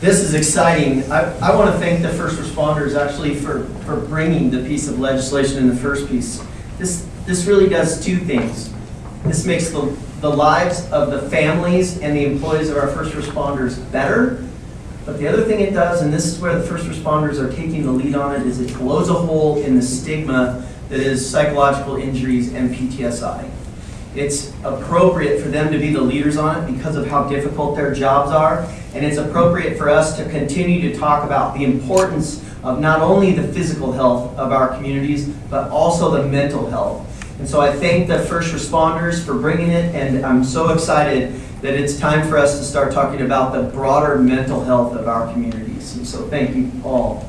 This is exciting. I, I want to thank the first responders actually for, for bringing the piece of legislation in the first piece. This, this really does two things. This makes the, the lives of the families and the employees of our first responders better. But the other thing it does, and this is where the first responders are taking the lead on it, is it blows a hole in the stigma that is psychological injuries and PTSI. It's appropriate for them to be the leaders on it because of how difficult their jobs are. And it's appropriate for us to continue to talk about the importance of not only the physical health of our communities, but also the mental health. And so I thank the first responders for bringing it, and I'm so excited that it's time for us to start talking about the broader mental health of our communities. And so thank you all.